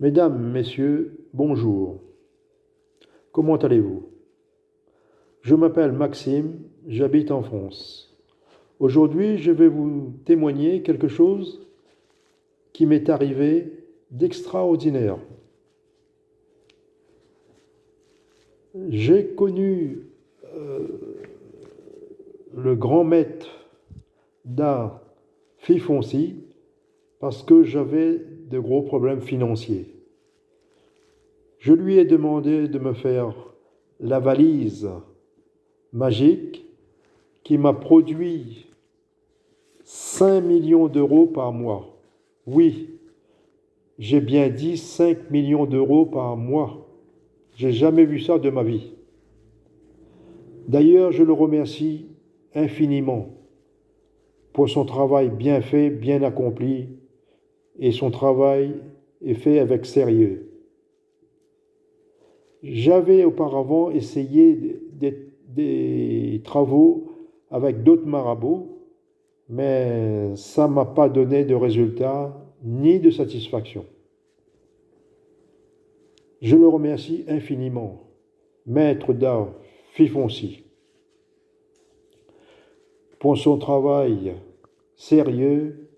Mesdames, Messieurs, bonjour. Comment allez-vous? Je m'appelle Maxime, j'habite en France. Aujourd'hui, je vais vous témoigner quelque chose qui m'est arrivé d'extraordinaire. J'ai connu euh, le grand maître d'art Fifonci parce que j'avais de gros problèmes financiers. Je lui ai demandé de me faire la valise magique qui m'a produit 5 millions d'euros par mois. Oui, j'ai bien dit 5 millions d'euros par mois. J'ai jamais vu ça de ma vie. D'ailleurs, je le remercie infiniment pour son travail bien fait, bien accompli, et son travail est fait avec sérieux. J'avais auparavant essayé des, travaux avec d'autres marabouts, mais ça ne m'a pas donné de résultat ni de satisfaction. Je le remercie infiniment, maître d'art Fifonci, pour son travail sérieux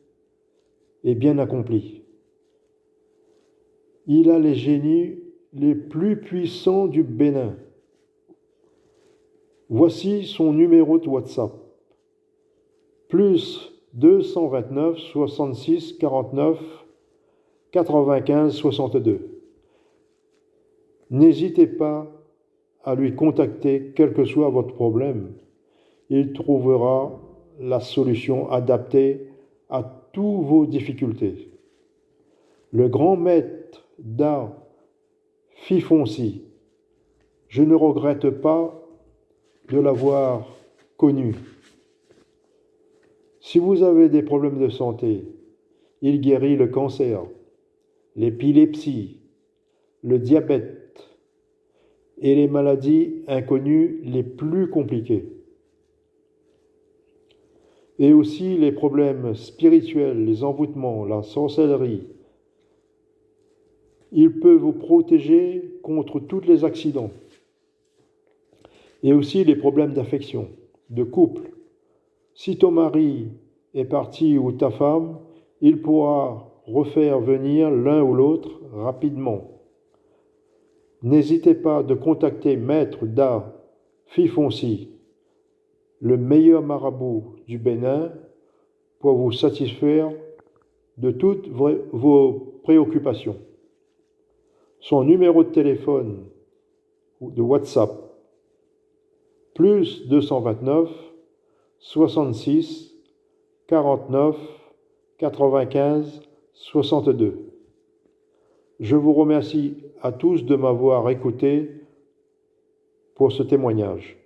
et bien accompli. Il a les génies les plus puissants du Bénin. Voici son numéro de WhatsApp. Plus 229 66 49 95 62. N'hésitez pas à lui contacter, quel que soit votre problème. Il trouvera la solution adaptée à vos difficultés. Le grand maître d'art Fifonci, je ne regrette pas de l'avoir connu. Si vous avez des problèmes de santé, il guérit le cancer, l'épilepsie, le diabète et les maladies inconnues les plus compliquées. Et aussi les problèmes spirituels, les envoûtements, la sorcellerie, il peut vous protéger contre tous les accidents et aussi les problèmes d'affection, de couple. Si ton mari est parti ou ta femme, il pourra refaire venir l'un ou l'autre rapidement. N'hésitez pas de contacter Maître Da Fifonci, le meilleur marabout du Bénin, pour vous satisfaire de toutes vos préoccupations son numéro de téléphone ou de WhatsApp, plus 229 66 49 95 62. Je vous remercie à tous de m'avoir écouté pour ce témoignage.